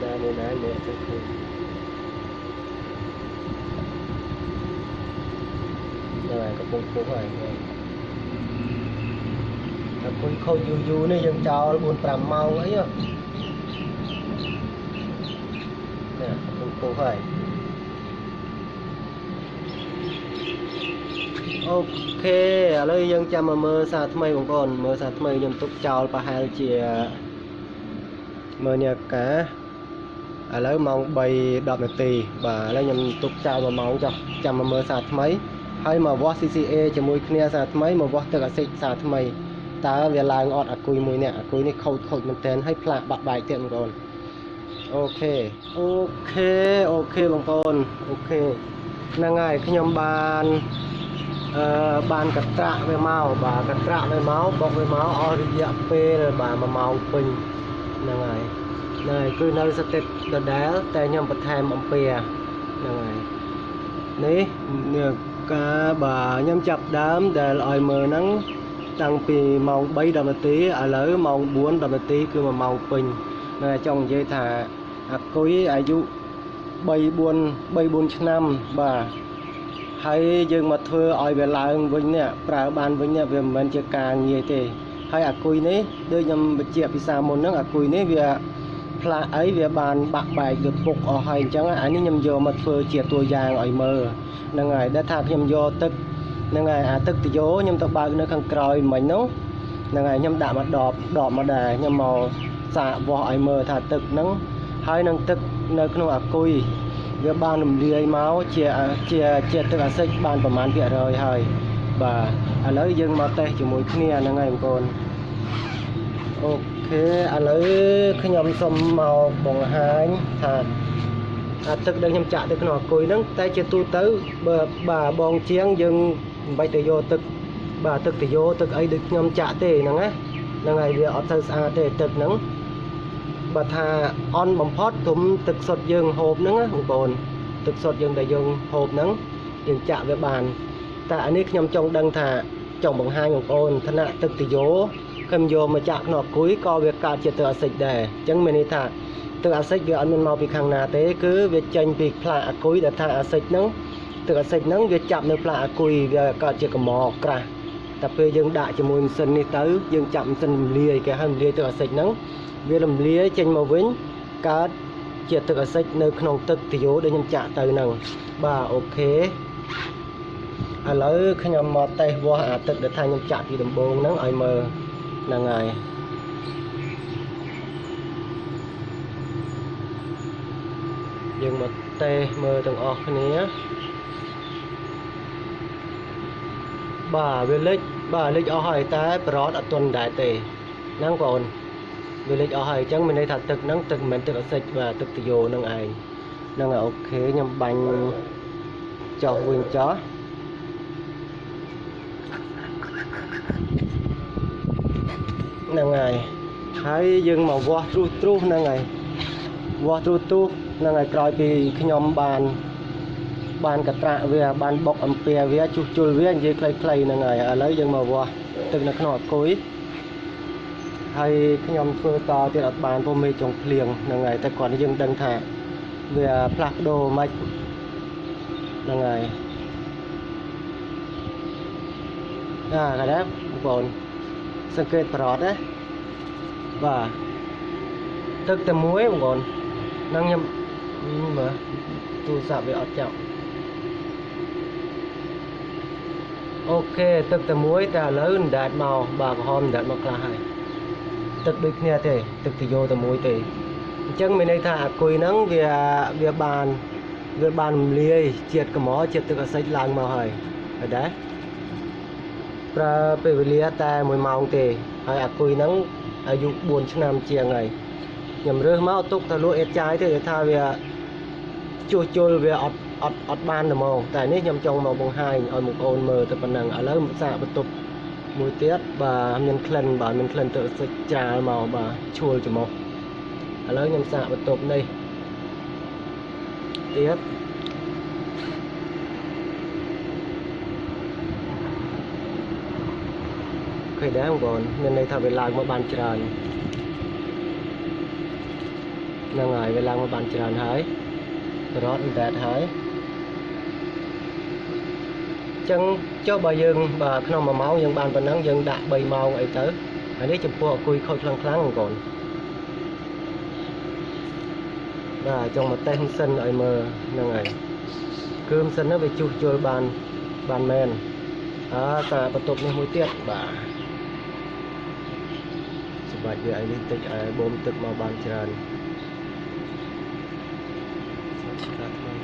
Speaker 1: បាទមើលណាមើលទៅឃើញបាទកំពុងពុះហើយ តែពុយខូចយូរយូរនេះយើងចោល4 5ម៉ោងអីហ៎នេះកំពុងពុះហើយអូខេឥឡូវយើងចាំមកមើលសារថ្មីបងប្អូនមើលសារថ្មីខ្ញុំទុកចោលប្រហែលជាមើលនេះកាឥឡូវម៉ោង3 10នាទីបាទឥឡូវខ្ញុំទុកចោល1ម៉ោងចុះចាំមកមើលសារថ្មីហើយមកវាស់ CCA ជាមួយគ្នាសារថ្មីមកវាស់ទឹកអាស៊ីតសារថ្មី តើវាឡើងអត់អាគុយមួយនេះអាគុយនេះខូចខូចមែនតើហើយផ្លាកបាក់បែកទៀតបងប្អូន OK OK OK បងប្អូន OK ហ្នឹងហើយខ្ញុំបានអឺបានកត្រាក់វាមកបាទកត្រាក់វាមកបុកវាមកអស់រយៈពេលបាទ1ម៉ោងពេញហ្នឹងហើយហ្នឹងហើយគឺនៅស្ថិតដដែលតែខ្ញុំបន្ថែមអំពែហ្នឹងហើយនេះនេះការបាទខ្ញុំចាប់ដើមដែលឲ្យមើលហ្នឹង តាំងពីម៉ោង3 10នាទីឥឡូវម៉ោង4 10នាទីគឺ1ម៉ោងពេញនៅចង់និយាយថាអាគុយអាយុ3 4 3 4ឆ្នាំបាទហើយយើងមកធ្វើឲ្យវាឡើងវិញនេះប្រើបានវិញនេះវាមិនមែនជាការងាយទេ ហើយអាគុយនេះដូចខ្ញុំបញ្ជាក់ពីសាមុនហ្នឹងអាគុយនេះវាផ្លាកអីវាបានបាក់បែកវាពុកអស់ហើយអញ្ចឹងអានេះខ្ញុំយកមកធ្វើជាតួយ៉ាងឲ្យមើលហ្នឹងហើយដែលថាខ្ញុំយកទឹក ហ្នឹងហើយអាទឹកទយោខ្ញុំទៅបើកនៅខាងក្រោយមិញហ្នឹងហ្នឹងហើយខ្ញុំដាក់មកដបដបមកដែរខ្ញុំមកសាកវាស់ឲ្យមើលថាទឹកហ្នឹងហើយនឹងទឹកនៅក្នុងអាគុយវាបានរំលាយមកជាជាជាទឹកអាស៊ីតបានប្រមាណភាគរយហើយបាទឥឡូវយើងមកតេស្តជាមួយគ្នាហ្នឹងហើយបងប្អូនអូខេឥឡូវខ្ញុំសូមមកបង្ហាញថាអាទឹកដែលខ្ញុំចាក់ទៅក្នុងអាគុយហ្នឹងតែជាទូទៅបើបាទបងជាងយើង មិនបាច់ទៅយកទឹកបាទទឹកទៅយកទឹកអីដូចខ្ញុំចាក់ទេហ្នឹងណាហ្នឹងហើយវាអត់ទៅស្អាតទេទឹកហ្នឹងបើថាអន់បំផុតទុំទឹកសុទ្ធយើងហូបហ្នឹងណាបងប្អូនទឹកសុទ្ធយើងដែលយើងហូបហ្នឹងយើងចាក់វាបាន តែអានេះខ្ញុំចង់ដឹងថាចង់បង្ហាញបងប្អូនឋានៈទឹកទយោខ្ញុំយកមកចាក់ក្នុងអាគុយក៏វាកើតជាទឹកអាស៊ីតដែរអញ្ចឹងមានន័យថាទឹកអាស៊ីតវាអត់មានមកពីខាងណាទេគឺវាចេញពីផ្លាកអាគុយដែលថាអាស៊ីតហ្នឹង ទឹកអាស៊ីតហ្នឹងវាចាប់នៅផ្លាកអាគុយវាកើតជាកម្រក្រាស់តែពេលយើងដាក់ជាមួយម៉ាស៊ីននេះទៅយើងចាប់ម៉ាស៊ីនរំលាយគេហៅរំលាយទឹកអាស៊ីតហ្នឹងវារំលាយចេញមកវិញកើតជាទឹកអាស៊ីតនៅក្នុងទឹកទយោដែលខ្ញុំចាក់ទៅហ្នឹងបាទអូខេឥឡូវខ្ញុំមកតេស្តវាស់អាទឹកដែលថាខ្ញុំចាក់ពីដំបូងហ្នឹងឲ្យមើលហ្នឹងហើយយើងមកតេស្តមើលទាំងអស់គ្នា បាទវាលេចបាទលេចអស់ហើយតែប្រអត់អត់ទាន់ដែរទេហ្នឹងបងប្អូនវាលេចអស់ហើយអញ្ចឹងមានន័យថាទឹកហ្នឹងទឹកមិនមែនទឹកអសិចបាទទឹកទយោហ្នឹងឯងហ្នឹងហើយអូខេខ្ញុំបាញ់ចុះវិញចុះហ្នឹងហើយហើយយើងមកវាស់ទ្រុសទ្រុសហ្នឹងហើយវាស់ទ្រុសទ្រុសហ្នឹងហើយក្រោយពីខ្ញុំបាន បានកត្រាក់វាបានបុកអំពែវាជួសជុលវានិយាយខ្លីៗហ្នឹងហើយឥឡូវយើងមកវាស់ទឹកនៅក្នុងអគុយហើយខ្ញុំធ្វើតទៀតអត់បានព្រោះមេចុងភ្លៀងហ្នឹងហើយតែគាត់យើងដឹងថាវាផ្លាស់ប្ដូរមិនហ្នឹងហើយអាកណ្ដាប់បងប្អូនសង្កេតប្រអត់ណាបាទទឹកតែមួយបងប្អូនហ្នឹងខ្ញុំមើលទូរស័ព្ទវាអត់ចាប់ អូខេទឹកតែមួយតែឥឡូវអណ្ដែតមកបាទក្រហមអណ្ដែតមកខ្លះហើយទឹកដូចគ្នាទេទឹកទយោតែមួយទេអញ្ចឹងមានន័យថាអាគុយហ្នឹងវាវាបានវាបានរំលាយជាតិកម្រជាតិទឹកអាស៊ីតឡើងមកហើយហើយដែរប្រើពេលវេលាតែ1ម៉ោងទេហើយអាគុយហ្នឹងអាយុ4ឆ្នាំជាងហើយខ្ញុំរើសមកទុកទៅលក់អេតចាយទេគេថាវាជួសជុលវាអត់ អត់អត់បានតែមកតែនេះខ្ញុំចង់មកបង្ហាញឲ្យបងប្អូនមើលទៅប៉ុណ្ណឹងឥឡូវសាកបន្ទប់មួយទៀតបាទមានក្លិនបាទមានក្លិនទៅសិចច្រាលមកបាទឈួលច្រមុះឥឡូវខ្ញុំសាកបន្ទប់នេះទៀតឃើញដែរបងប្អូនមានន័យថាវាឡើងមកបានច្រើនហ្នឹងហើយវាឡើងមកបានច្រើនហើយរត់អណ្ដែតហើយ ចឹងចុះបើយើងបាទក្នុង1ម៉ោងយើងបានប៉ុណ្ណឹងយើងដាក់3ម៉ោងអីទៅហើយនេះចំពោះអគុយខូចខ្លាំងខ្លាំងបងប្អូនបាទចង់មកតេស្តម៉ាស៊ីនឲ្យមើលហ្នឹងហើយគឺម៉ាស៊ីនហ្នឹងវាជួសជុលបានបានមែនអើតាបន្ទប់នេះមួយទៀតបាទសម្រាប់វាអីនេះតិចឲ្យបូមទឹកមកបានច្រើនស្អាតថ្មី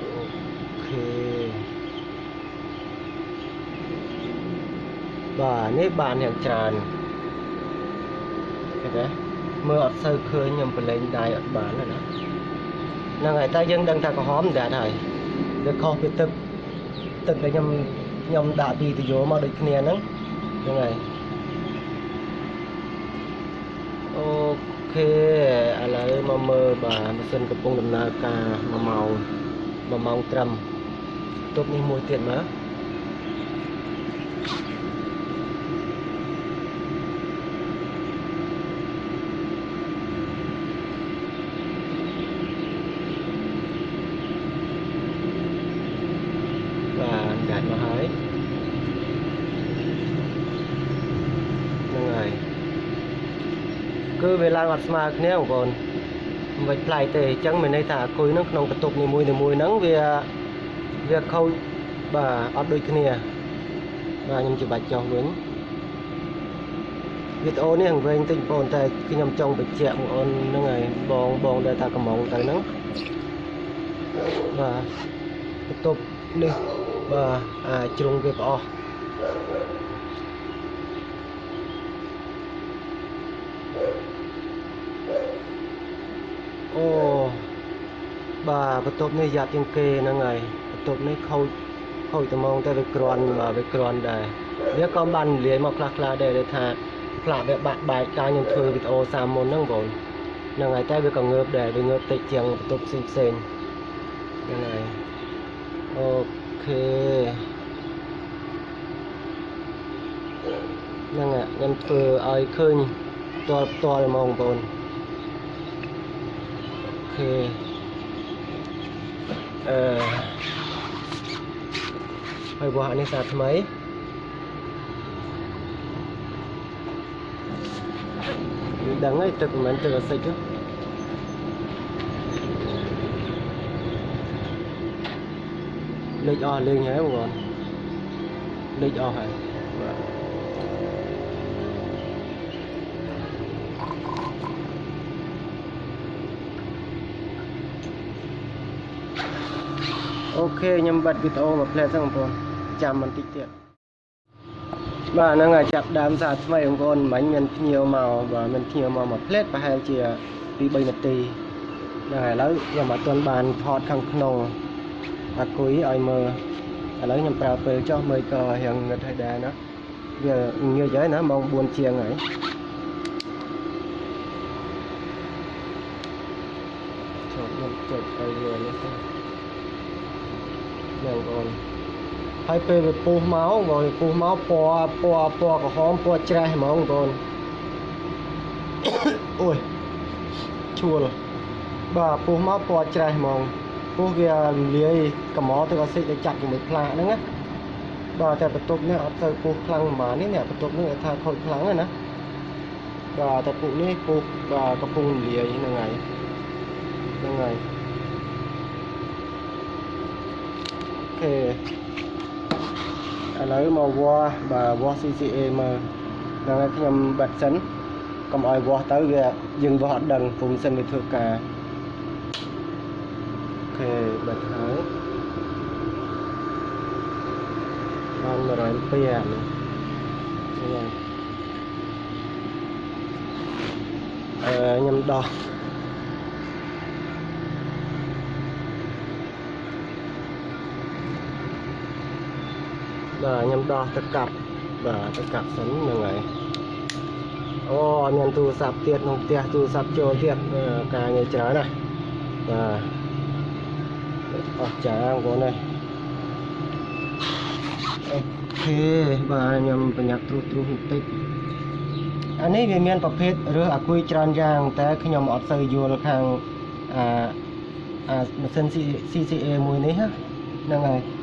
Speaker 1: អូខេ បាទនេះបានយ៉ាងច្រើនឃើញទេមើលអត់សូវឃើញខ្ញុំប្រឡែងដៃអត់បានទេណាហ្នឹងហើយតែយើងដឹងថាក្រហមដែរហើយវាខុសពីទឹកទឹកដែលខ្ញុំខ្ញុំដាក់ពីទយោមកដូចគ្នាហ្នឹងហ្នឹងហើយអូខេឥឡូវមកមើលបាទម៉ាស៊ីនកំពុងដំណើរការ1ម៉ោង1ម៉ោងត្រឹមទប់នេះមួយទៀតមើលបាទដាច់មកហើយហ្នឹងហើយគឺវា ឡើងអត់ស្មើគ្នាបងប្អូនមិនបាច់ប្លែកទេអញ្ចឹងមានន័យថាអាគុយហ្នឹងក្នុងបន្ទប់នីមួយៗហ្នឹងវាវាខូចបាទអត់ដូចគ្នាបាទខ្ញុំច្បាច់ចុះវិញវីដេអូនេះវែងតិចបងប្អូនតែខ្ញុំចង់បញ្ជាក់បងប្អូនហ្នឹងហើយបងបងដែលថាកំងទៅហ្នឹងបាទបន្ទប់នេះបាទអាចជ្រុងវាផ្អស់ អូបាទបន្ទប់នេះយ៉ាប់ជាងគេហ្នឹងហើយបន្ទប់នេះខូចខូចត្មងតែវាក្រាន់បាទវាក្រាន់ដែរវាក៏បានលាយមកខ្លះខ្លះៗដែរដែលថាផ្លាកវាបាក់បែកការខ្ញុំធ្វើវីដេអូសាមមុនហ្នឹងបងហ្នឹងហើយតែវាក៏ងើបដែរវាងើបតិចជាងបន្ទប់ផ្សេងផ្សេងៗហ្នឹងហើយអូខេហ្នឹងហើយខ្ញុំធ្វើឲ្យឃើញផ្ទាល់ផ្ទាល់ហ្មងបងប្អូន thì hơi uh, bỏ nên sạt mấy? Đắng ấy trực mình từ xây chứ. Lịch o lên hả bọn lịch o hả? Vâng. អាសិចទេលេខអស់លេងហើយបងប្អូនលេខអស់ហើយបាទអូខេខ្ញុំបិទវីដេអូមកផ្លែហ្នឹងបងប្អូនចាំបន្តិចទៀតបាទហ្នឹងហើយចាប់ដើមសារថ្មីបងប្អូនមិញមានភ្ញៀវមកបាទមានភ្ញៀវមកមកផ្លែប្រហែលជា2 3នាទីហ្នឹងហើយឥឡូវខ្ញុំអត់ទាន់បានថតខាងក្នុងអាគុយឲ្យមើលឥឡូវខ្ញុំប្រើពេលចុះមើលក៏រៀងងឹតហើយដែរណាវាញើសហើយណាម៉ោង4ជាងហើយចូលខ្ញុំចុចទៅលើនេះទៅ យ៉ាងបងប្អូនហើយពេលវាពុះមកបងប្អូនពុះមកពណ៌ពណ៌ពណ៌ក្រហមពណ៌ច្រេះហ្មងបងប្អូនអូយជួលបាទពុះមកពណ៌ច្រេះហ្មងពុះវាលាយកំមកទឹកអាស៊ីតទៅចាប់ជាមួយផ្លាកហ្នឹងណាបាទតែបន្ទប់នេះអត់ទៅពុះខ្លាំងប៉ុន្មាននេះអ្នកបន្ទប់នេះថាខូចខ្លាំងហ្នឹងណាបាទតែពុះនេះពុះបាទកំពុងលាយហ្នឹងហើយហ្នឹងហើយ ខេឥឡូវមកវាស់បាទវាស់ CCA មើលហ្នឹងហើយខ្ញុំបិទសិនកុំឲ្យវាស់ទៅវាយើងវាស់អត់ដឹងពុំសិនវាធ្វើការអូខេបិទហើយបាន100អាំពែនេះហ្នឹងហើយអឺខ្ញុំដោះ បាទខ្ញុំដោះទៅកាប់បាទទៅកាប់សិនហ្នឹងហើយអូមានទូរស័ព្ទទៀតក្នុងផ្ទះទូរស័ព្ទចូលទៀតអឺការងារច្រើនណាស់បាទអស់ចាបងប្អូននេះអូខេបាទខ្ញុំប្រញាប់ត្រួសត្រាសបន្តិចអានេះវាមានប្រភេទរើសអាគុយច្រើនយ៉ាងតែខ្ញុំអត់សូវយល់ខាងអាអាម៉ាស៊ីន CCA មួយនេះណាហ្នឹងហើយ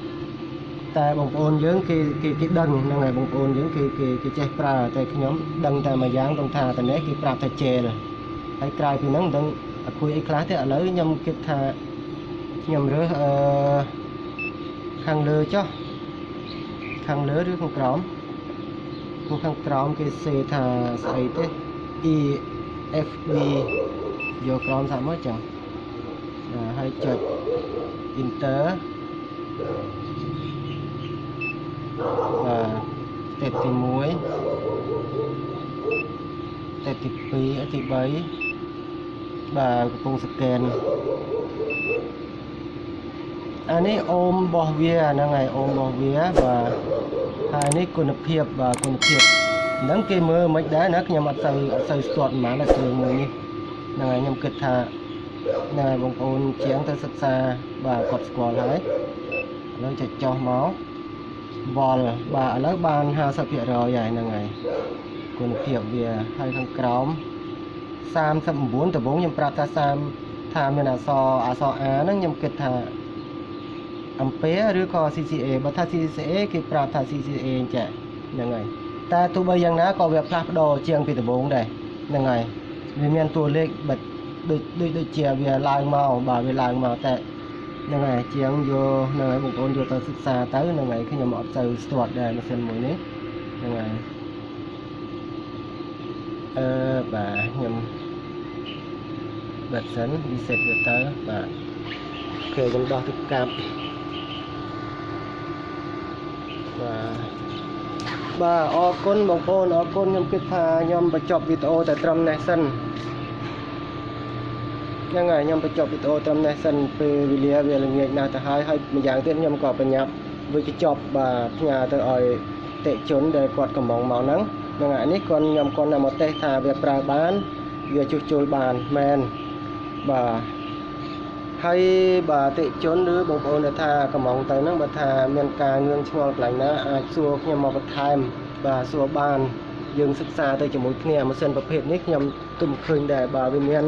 Speaker 1: តែបងប្អូនយើងគេគេគេដឹងហ្នឹងហើយបងប្អូនយើងគេគេគេចេះប្រើតែខ្ញុំដឹងតែមួយយ៉ាងត្រង់ថាតនេះគេប្រាប់ថាជេលហើយក្រៅពីហ្នឹងមិនដឹងអាគុយអីខ្លះទេឥឡូវខ្ញុំគិតថាខ្ញុំរើសអឺខាងលើចុះខាងលើឬខាងក្រោមពួកខាងក្រោមគេសេថាស្អីទេ E F B យកក្រោមសាក់មកចឹងបាទហើយចុច enter បាទស្ទេពទី1ស្ទេពទី2ទី3បាទកំពុងស្កេនអានេះអូមរបស់វាហ្នឹងហើយអូមរបស់វាបាទហើយនេះគុណភាពបាទគុណភាពហ្នឹងគេមើលមិនដែរណាខ្ញុំអត់សូវអត់សូវស្ទាត់ប៉ុន្មានតែគ្រឿងមួយនេះហ្នឹងហើយខ្ញុំគិតថាហ្នឹងហើយបងប្អូនជាងទៅសិក្សាបាទគាត់ស្គាល់ហើយឥឡូវចុចចុះមក វល់បាទឥឡូវបាន50%ហើយហ្នឹងហើយគុណភាពវាហើយខាងក្រោម39ដំបូងខ្ញុំប្រាប់ថា30ថាមានអក្សរអក្សរ A ហ្នឹងខ្ញុំគិតថាអំពែឬក៏ CCA បើថា CCA គេប្រាប់ថា CCA អញ្ចឹងហ្នឹងហើយតែទោះបីយ៉ាងណាក៏វាផ្លាស់ប្ដូរជាងពីដំបូងដែរហ្នឹងហើយវាមានតួលេខបិទដូចដូចដូចជាវាឡើងមកបាទវាឡើងមកតែ ហ្នឹងហើយជាងយកហ្នឹងហើយបងប្អូនយកទៅសិក្សាទៅហ្នឹងហើយខ្ញុំអត់ទៅស្ទាត់ដែរម៉ាស៊ីនមួយនេះហ្នឹងហើយអឺបាទខ្ញុំបាត់សិន reset វាទៅបាទអូខេខ្ញុំដោះទៅកាប់បាទបាទអរគុណបងប្អូនអរគុណខ្ញុំគិតថាខ្ញុំបញ្ចប់វីដេអូតែត្រឹមនេះសិន ហ្នឹងហើយខ្ញុំបញ្ចប់វីដេអូត្រឹមនេះសិនពេលវេលាវាល្ងាចណាស់ទៅហើយហើយម្យ៉ាងទៀតខ្ញុំក៏បញ្ញាប់វិចប់បាទផ្ញើទៅឲ្យតិជនដែលគាត់កំងមកហ្នឹងហ្នឹងហើយនេះគាត់ខ្ញុំគាត់ណាមកតេស្តថាវាប្រើបានវាជួសជុលបានមែនបាទហើយបាទអតិជនឬបងប្អូនដែលថាកំងទៅហ្នឹងបើថាមានការងឿងឆ្ងល់កន្លែងណាអាចសួរខ្ញុំមកបន្ថែមបាទសួរបានយើងសិក្សាទៅជាមួយគ្នាម៉ាស៊ីនប្រភេទនេះខ្ញុំទុំឃើញដែរបាទវាមាន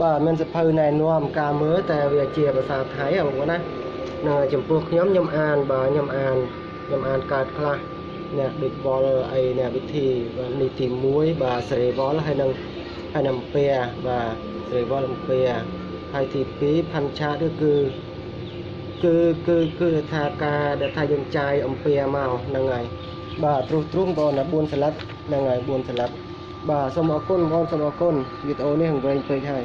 Speaker 1: បាទមានសភៅណែនាំការមើលតែវាជាភាសាថៃហ៎បងប្អូនណាហ្នឹងហើយចំពោះខ្ញុំខ្ញុំអានបាទខ្ញុំអានខ្ញុំអានកើតខ្លះអ្នកដូចវល់អីអ្នកវិធីបាទនេះទី1បាទសេរីវល់ហើយនឹងហើយនឹងអំពែបាទសេរីវល់អំពែហើយទី2ផាន់ឆាគឺគឺគឺគឺគឺថាការដែលថាយើងចាយអំពែមកហ្នឹងហើយបាទទ្រុសទ្រុងបងណា4សន្លឹកហ្នឹងហើយ4សន្លឹកបាទសូមអរគុណបងសូមអរគុណវីដេអូនេះវែងពេកហើយ